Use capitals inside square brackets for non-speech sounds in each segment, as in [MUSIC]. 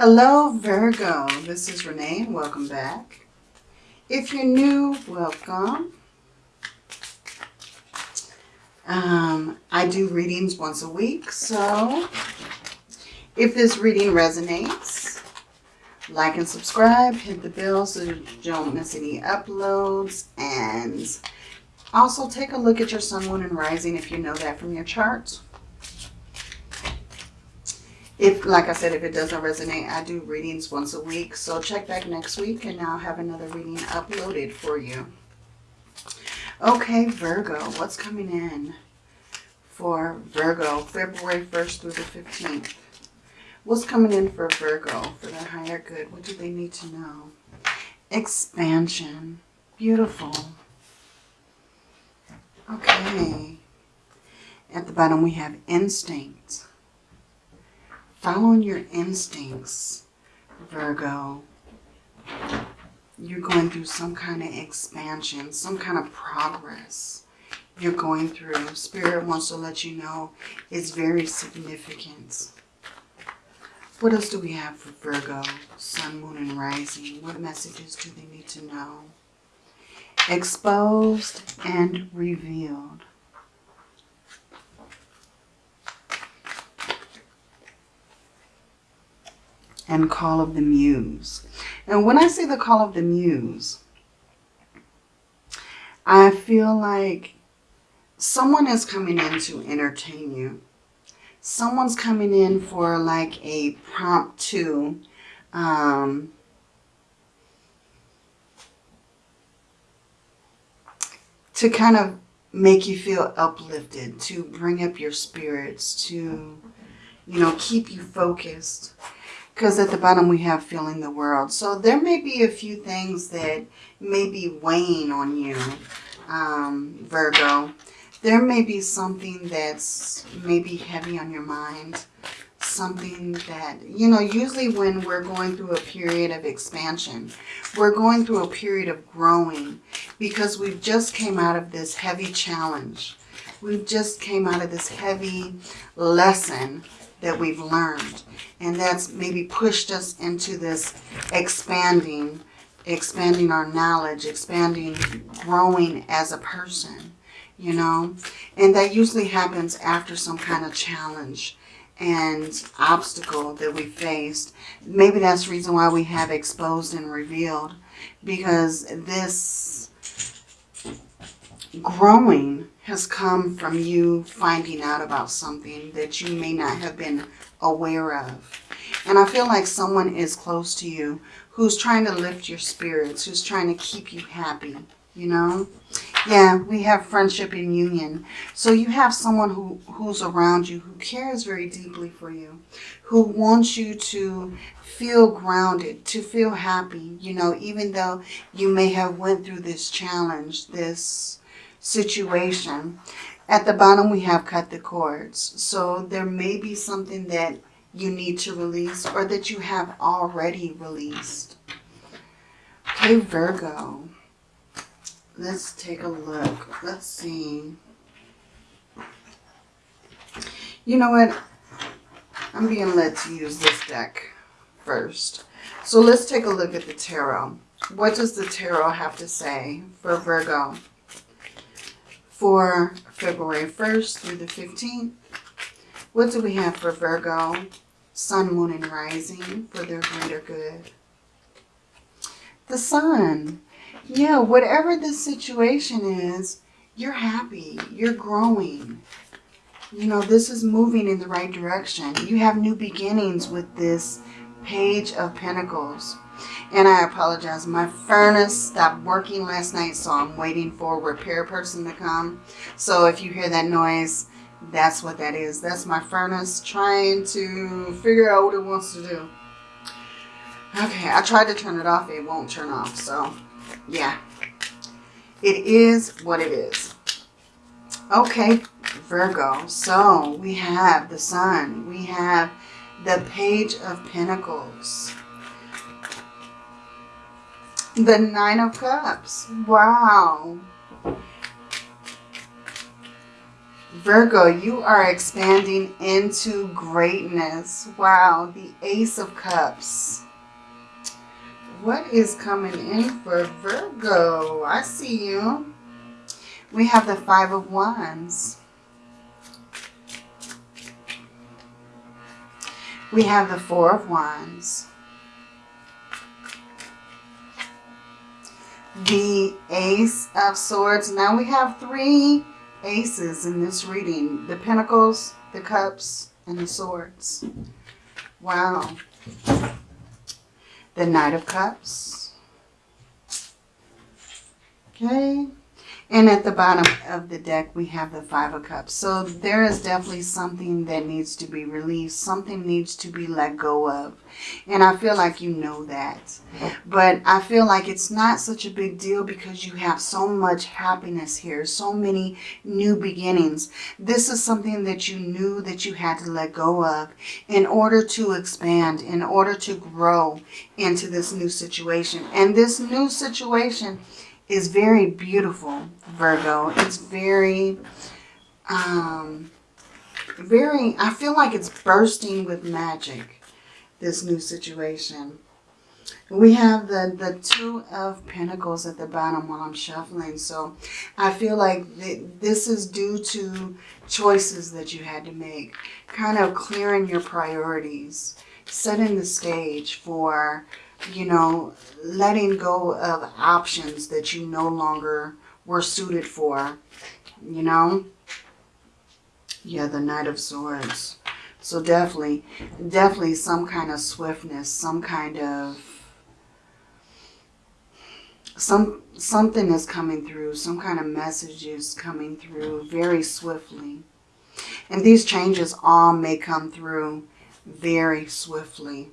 Hello, Virgo. This is Renee. and Welcome back. If you're new, welcome. Um, I do readings once a week, so if this reading resonates, like and subscribe, hit the bell so you don't miss any uploads, and also take a look at your sun, moon, and rising if you know that from your charts. If, like I said, if it doesn't resonate, I do readings once a week. So check back next week and I'll have another reading uploaded for you. Okay, Virgo, what's coming in for Virgo, February 1st through the 15th? What's coming in for Virgo for their higher good? What do they need to know? Expansion. Beautiful. Okay. At the bottom we have instinct following your instincts, Virgo. You're going through some kind of expansion, some kind of progress you're going through. Spirit wants to let you know it's very significant. What else do we have for Virgo? Sun, Moon, and Rising. What messages do they need to know? Exposed and revealed. And Call of the Muse. And when I say the Call of the Muse, I feel like someone is coming in to entertain you. Someone's coming in for like a promptu um, to kind of make you feel uplifted, to bring up your spirits, to, you know, keep you focused because at the bottom we have feeling the world. So there may be a few things that may be weighing on you, um, Virgo. There may be something that's maybe heavy on your mind. Something that, you know, usually when we're going through a period of expansion, we're going through a period of growing because we've just came out of this heavy challenge. We've just came out of this heavy lesson that we've learned. And that's maybe pushed us into this expanding, expanding our knowledge, expanding, growing as a person, you know. And that usually happens after some kind of challenge and obstacle that we faced. Maybe that's the reason why we have exposed and revealed. Because this growing has come from you finding out about something that you may not have been aware of. And I feel like someone is close to you who's trying to lift your spirits, who's trying to keep you happy, you know? Yeah, we have friendship and union. So you have someone who, who's around you who cares very deeply for you, who wants you to feel grounded, to feel happy, you know, even though you may have went through this challenge, this situation. At the bottom, we have cut the cords. So there may be something that you need to release or that you have already released. Okay, Virgo. Let's take a look. Let's see. You know what? I'm being led to use this deck first. So let's take a look at the tarot. What does the tarot have to say for Virgo? For February 1st through the 15th. What do we have for Virgo? Sun, Moon, and Rising for their greater good. The Sun. Yeah, whatever the situation is, you're happy. You're growing. You know, this is moving in the right direction. You have new beginnings with this Page of Pentacles. And I apologize. My furnace stopped working last night, so I'm waiting for a repair person to come. So if you hear that noise, that's what that is. That's my furnace trying to figure out what it wants to do. Okay, I tried to turn it off. It won't turn off. So, yeah. It is what it is. Okay, Virgo. So, we have the Sun. We have the Page of Pentacles. The Nine of Cups. Wow. Virgo, you are expanding into greatness. Wow, the Ace of Cups. What is coming in for Virgo? I see you. We have the Five of Wands. We have the Four of Wands. The Ace of Swords. Now we have three aces in this reading. The Pentacles, the Cups, and the Swords. Wow. The Knight of Cups. Okay. And at the bottom of the deck, we have the Five of Cups. So there is definitely something that needs to be released. Something needs to be let go of. And I feel like you know that. But I feel like it's not such a big deal because you have so much happiness here. So many new beginnings. This is something that you knew that you had to let go of in order to expand, in order to grow into this new situation. And this new situation is very beautiful, Virgo. It's very, um, very, I feel like it's bursting with magic, this new situation. We have the, the Two of Pentacles at the bottom while I'm shuffling. So I feel like th this is due to choices that you had to make. Kind of clearing your priorities. Setting the stage for you know, letting go of options that you no longer were suited for, you know. Yeah, the Knight of Swords. So definitely, definitely some kind of swiftness, some kind of, some something is coming through, some kind of message is coming through very swiftly. And these changes all may come through very swiftly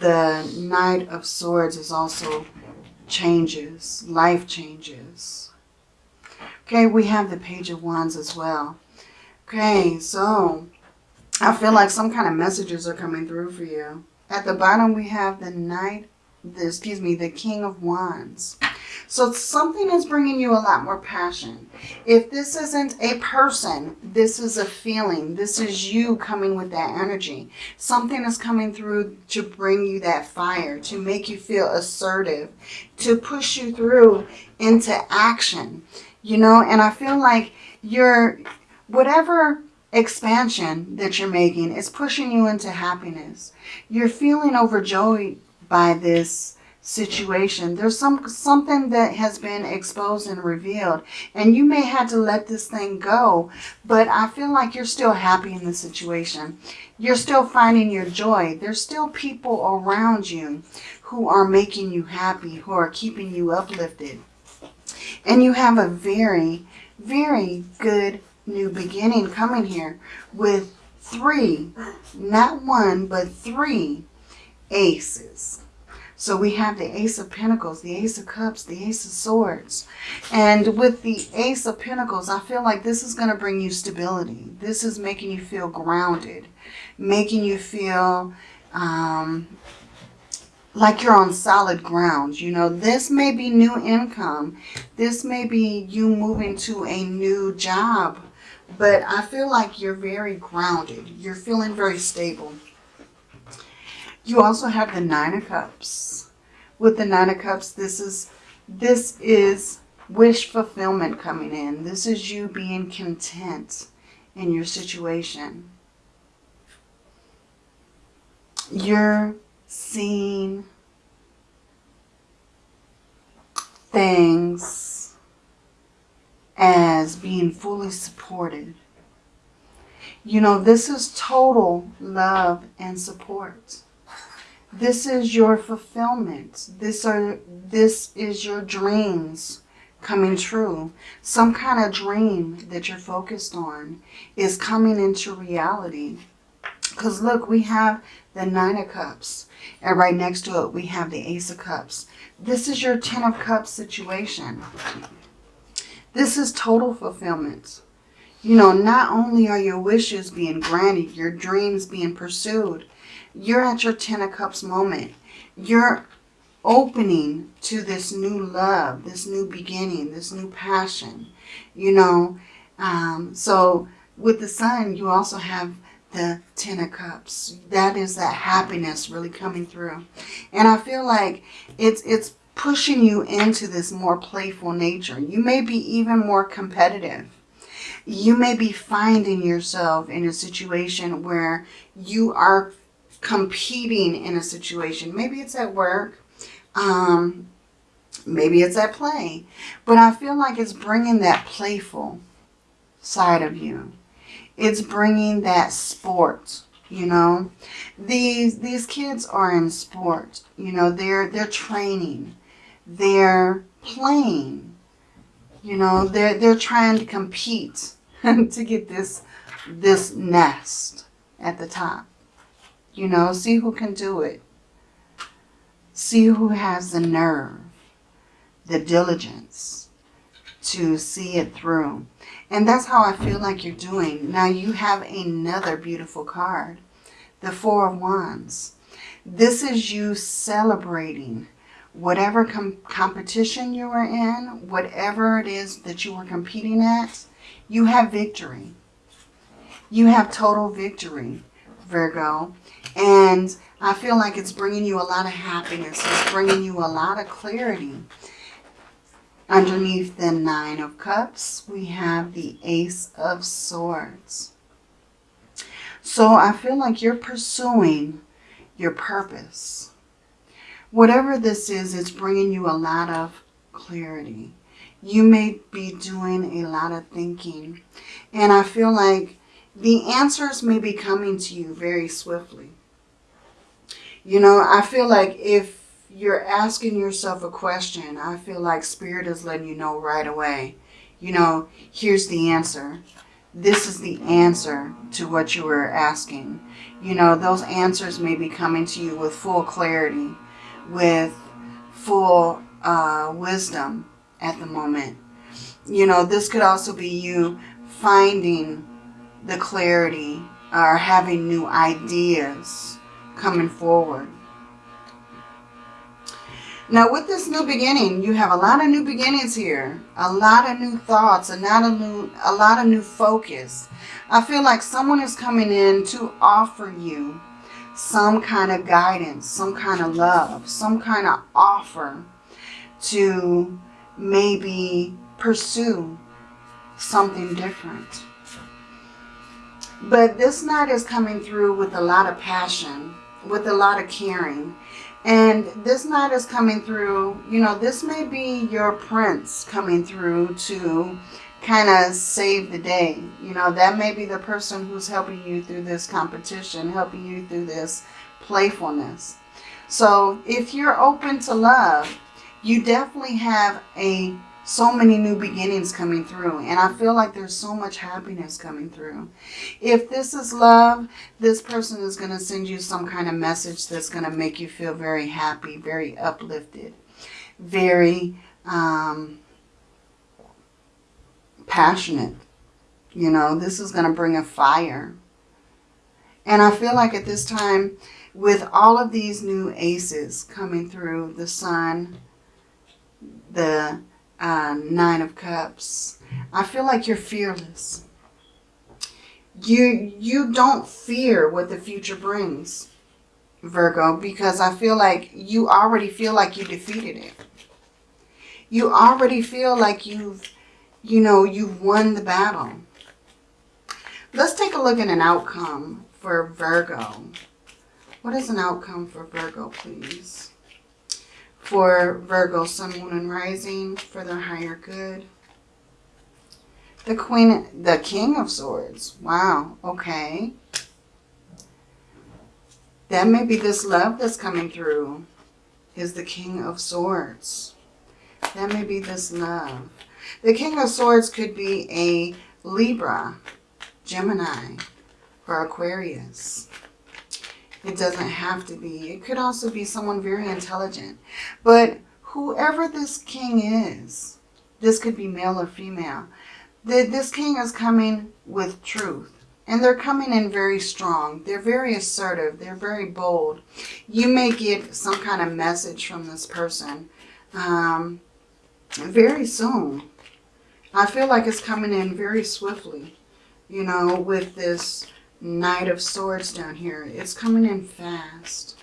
the Knight of Swords is also changes, life changes. Okay, we have the Page of Wands as well. Okay, so I feel like some kind of messages are coming through for you. At the bottom, we have the Knight, the, excuse me, the King of Wands. So something is bringing you a lot more passion. If this isn't a person, this is a feeling. This is you coming with that energy. Something is coming through to bring you that fire, to make you feel assertive, to push you through into action. You know, and I feel like you're, whatever expansion that you're making is pushing you into happiness. You're feeling overjoyed by this situation. There's some something that has been exposed and revealed. And you may have to let this thing go. But I feel like you're still happy in the situation. You're still finding your joy. There's still people around you who are making you happy, who are keeping you uplifted. And you have a very, very good new beginning coming here with three, not one, but three aces. So we have the Ace of Pentacles, the Ace of Cups, the Ace of Swords. And with the Ace of Pentacles, I feel like this is going to bring you stability. This is making you feel grounded, making you feel um, like you're on solid ground. You know, this may be new income. This may be you moving to a new job. But I feel like you're very grounded. You're feeling very stable. You also have the Nine of Cups. With the Nine of Cups, this is this is wish fulfillment coming in. This is you being content in your situation. You're seeing things as being fully supported. You know, this is total love and support. This is your fulfillment. This are this is your dreams coming true. Some kind of dream that you're focused on is coming into reality. Because look, we have the Nine of Cups. And right next to it, we have the Ace of Cups. This is your Ten of Cups situation. This is total fulfillment. You know, not only are your wishes being granted, your dreams being pursued, you're at your Ten of Cups moment. You're opening to this new love, this new beginning, this new passion, you know. Um, so with the sun, you also have the Ten of Cups. That is that happiness really coming through. And I feel like it's, it's pushing you into this more playful nature. You may be even more competitive. You may be finding yourself in a situation where you are competing in a situation. Maybe it's at work. Um, maybe it's at play. But I feel like it's bringing that playful side of you. It's bringing that sport, you know. These these kids are in sport, you know. They're they're training. They're playing. You know, they're they're trying to compete [LAUGHS] to get this this nest at the top. You know, see who can do it. See who has the nerve, the diligence to see it through. And that's how I feel like you're doing. Now you have another beautiful card. The Four of Wands. This is you celebrating whatever com competition you were in, whatever it is that you were competing at, you have victory. You have total victory, Virgo. And I feel like it's bringing you a lot of happiness. It's bringing you a lot of clarity. Underneath the Nine of Cups, we have the Ace of Swords. So I feel like you're pursuing your purpose. Whatever this is, it's bringing you a lot of clarity. You may be doing a lot of thinking. And I feel like the answers may be coming to you very swiftly. You know, I feel like if you're asking yourself a question, I feel like Spirit is letting you know right away. You know, here's the answer. This is the answer to what you were asking. You know, those answers may be coming to you with full clarity, with full uh, wisdom at the moment. You know, this could also be you finding the clarity or having new ideas coming forward. Now with this new beginning, you have a lot of new beginnings here. A lot of new thoughts, a lot of new, a lot of new focus. I feel like someone is coming in to offer you some kind of guidance, some kind of love, some kind of offer to maybe pursue something different. But this knight is coming through with a lot of passion, with a lot of caring. And this knight is coming through, you know, this may be your prince coming through to kind of save the day. You know, that may be the person who's helping you through this competition, helping you through this playfulness. So if you're open to love, you definitely have a so many new beginnings coming through. And I feel like there's so much happiness coming through. If this is love, this person is going to send you some kind of message that's going to make you feel very happy, very uplifted, very um, passionate. You know, this is going to bring a fire. And I feel like at this time, with all of these new aces coming through, the sun, the uh, Nine of Cups. I feel like you're fearless. You, you don't fear what the future brings, Virgo, because I feel like you already feel like you defeated it. You already feel like you've, you know, you've won the battle. Let's take a look at an outcome for Virgo. What is an outcome for Virgo, please? For Virgo, Sun, Moon, and Rising for their higher good. The Queen, the King of Swords. Wow, okay. That may be this love that's coming through is the King of Swords. That may be this love. The King of Swords could be a Libra, Gemini, or Aquarius. It doesn't have to be. It could also be someone very intelligent. But whoever this king is, this could be male or female, this king is coming with truth And they're coming in very strong. They're very assertive. They're very bold. You may get some kind of message from this person um, very soon. I feel like it's coming in very swiftly. You know, with this Knight of Swords down here. It's coming in fast.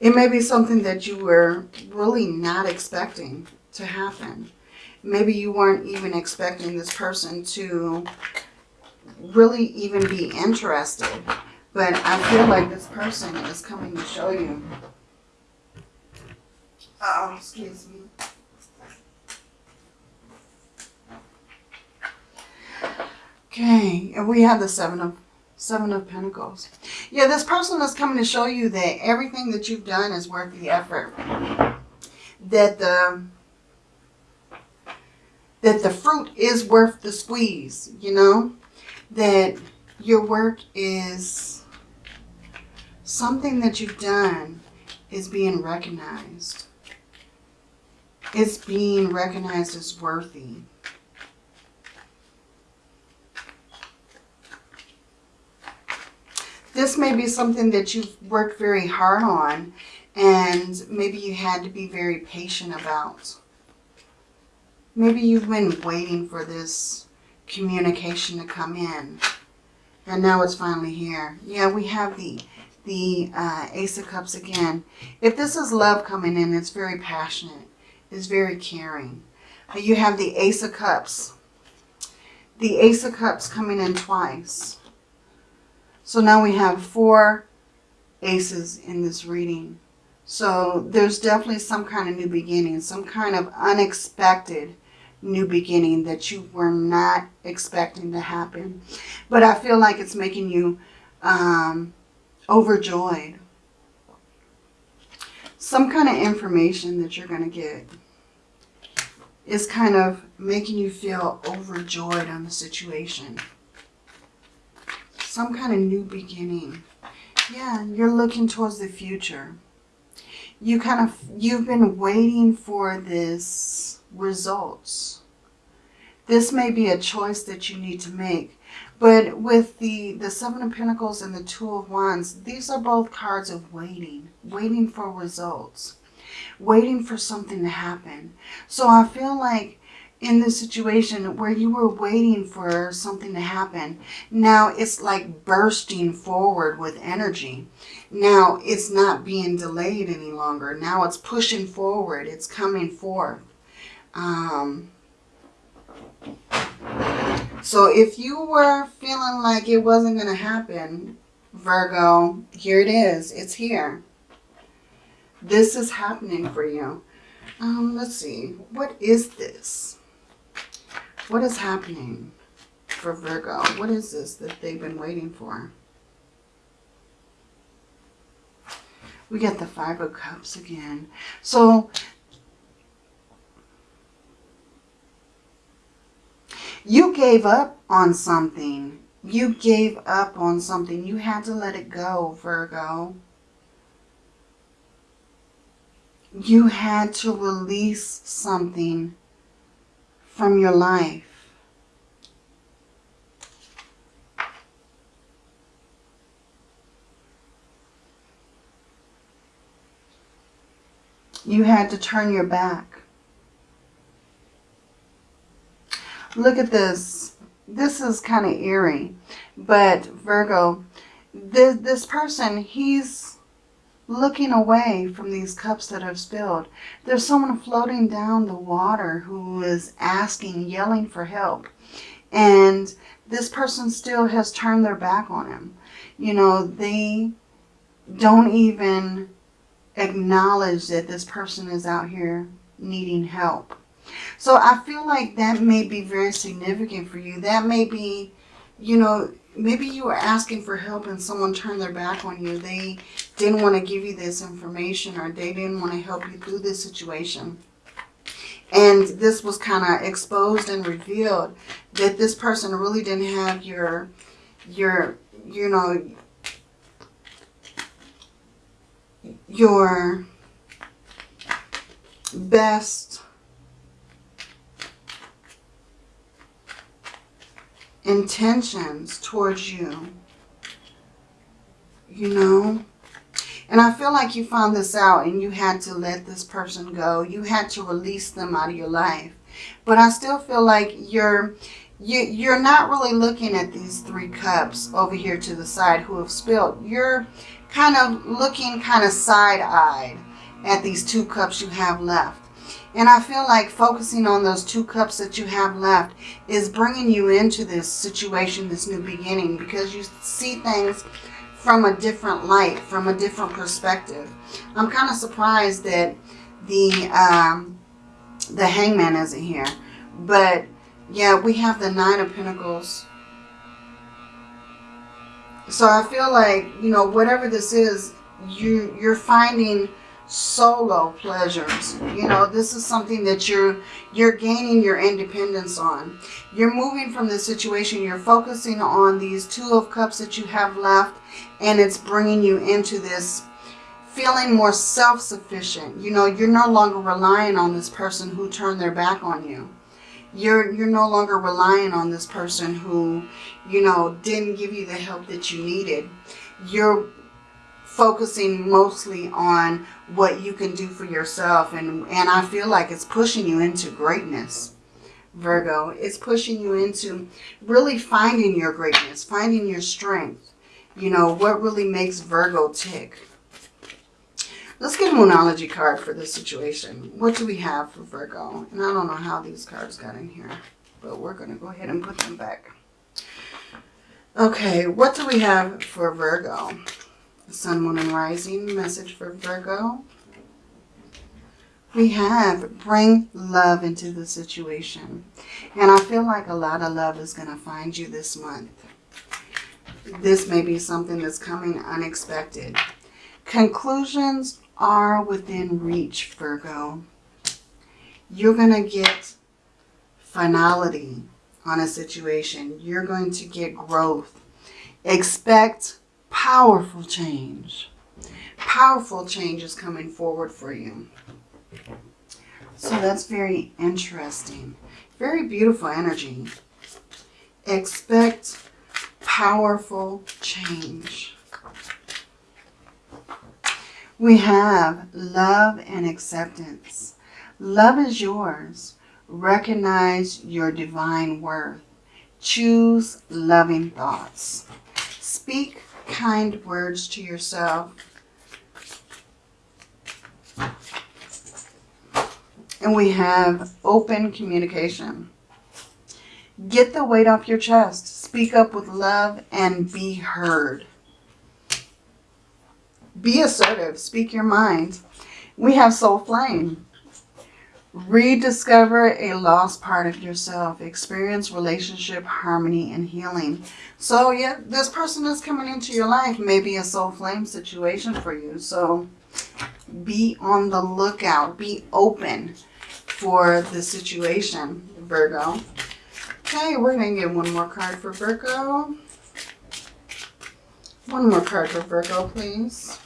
It may be something that you were really not expecting to happen. Maybe you weren't even expecting this person to really even be interested. But I feel like this person is coming to show you. Oh, excuse me. Okay, and we have the seven of seven of pentacles. Yeah, this person is coming to show you that everything that you've done is worth the effort. That the that the fruit is worth the squeeze, you know? That your work is something that you've done is being recognized. It's being recognized as worthy. This may be something that you've worked very hard on and maybe you had to be very patient about. Maybe you've been waiting for this communication to come in and now it's finally here. Yeah, we have the the uh, Ace of Cups again. If this is love coming in, it's very passionate. It's very caring. You have the Ace of Cups. The Ace of Cups coming in twice. So now we have four aces in this reading. So there's definitely some kind of new beginning, some kind of unexpected new beginning that you were not expecting to happen. But I feel like it's making you um, overjoyed. Some kind of information that you're going to get is kind of making you feel overjoyed on the situation some kind of new beginning. Yeah, you're looking towards the future. You kind of, you've been waiting for this results. This may be a choice that you need to make. But with the, the Seven of Pentacles and the Two of Wands, these are both cards of waiting. Waiting for results. Waiting for something to happen. So I feel like in this situation where you were waiting for something to happen. Now it's like bursting forward with energy. Now it's not being delayed any longer. Now it's pushing forward. It's coming forth. Um, so if you were feeling like it wasn't going to happen, Virgo, here it is. It's here. This is happening for you. Um, let's see. What is this? What is happening for Virgo? What is this that they've been waiting for? We get the Five of Cups again. So, you gave up on something. You gave up on something. You had to let it go, Virgo. You had to release something from your life. You had to turn your back. Look at this. This is kind of eerie. But Virgo, this, this person, he's looking away from these cups that have spilled. There's someone floating down the water who is asking, yelling for help. And this person still has turned their back on him. You know, they don't even acknowledge that this person is out here needing help. So I feel like that may be very significant for you. That may be, you know, maybe you were asking for help and someone turned their back on you. They didn't want to give you this information or they didn't want to help you through this situation. And this was kind of exposed and revealed that this person really didn't have your, your, you know, your best intentions towards you. You know? And I feel like you found this out and you had to let this person go. You had to release them out of your life. But I still feel like you're you, you're not really looking at these three cups over here to the side who have spilled. You're kind of looking kind of side-eyed at these two cups you have left. And I feel like focusing on those two cups that you have left is bringing you into this situation, this new beginning, because you see things from a different light, from a different perspective. I'm kind of surprised that the um, the hangman isn't here. But yeah, we have the nine of pentacles. So I feel like, you know, whatever this is, you you're finding solo pleasures. You know, this is something that you're you're gaining your independence on. You're moving from the situation. You're focusing on these two of cups that you have left and it's bringing you into this feeling more self-sufficient. You know, you're no longer relying on this person who turned their back on you. You're, you're no longer relying on this person who, you know, didn't give you the help that you needed. You're focusing mostly on what you can do for yourself. And, and I feel like it's pushing you into greatness, Virgo. It's pushing you into really finding your greatness, finding your strength. You know, what really makes Virgo tick. Let's get a Moonology card for this situation. What do we have for Virgo? And I don't know how these cards got in here, but we're going to go ahead and put them back. Okay, what do we have for Virgo? Sun, Moon, and Rising message for Virgo. We have bring love into the situation. And I feel like a lot of love is going to find you this month. This may be something that's coming unexpected. Conclusions are within reach, Virgo. You're going to get finality on a situation. You're going to get growth. Expect powerful change. Powerful change is coming forward for you. So that's very interesting. Very beautiful energy. Expect powerful change. We have love and acceptance. Love is yours. Recognize your divine worth. Choose loving thoughts. Speak kind words to yourself. And we have open communication. Get the weight off your chest. Speak up with love and be heard. Be assertive. Speak your mind. We have soul flame. Rediscover a lost part of yourself. Experience relationship, harmony, and healing. So, yeah, this person is coming into your life. Maybe a soul flame situation for you. So, be on the lookout. Be open for the situation, Virgo. Okay, we're going to get one more card for Virgo. One more card for Virgo, please.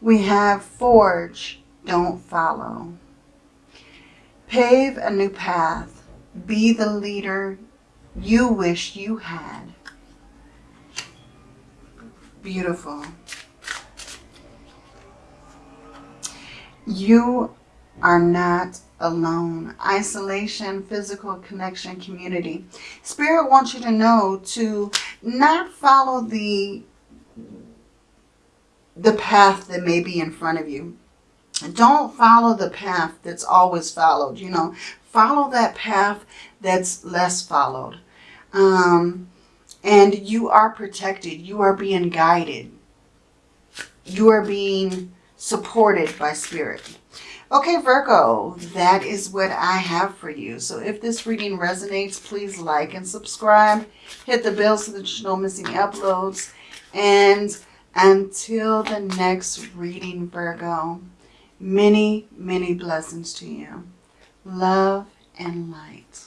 We have Forge, Don't Follow. Pave a new path. Be the leader you wish you had. Beautiful. You are not alone. Isolation, physical connection, community. Spirit wants you to know to not follow the the path that may be in front of you. Don't follow the path that's always followed. You know, follow that path that's less followed. Um, and you are protected. You are being guided. You are being supported by spirit. Okay, Virgo, that is what I have for you. So if this reading resonates, please like and subscribe. Hit the bell so that you don't miss any uploads. And until the next reading, Virgo, many, many blessings to you. Love and light.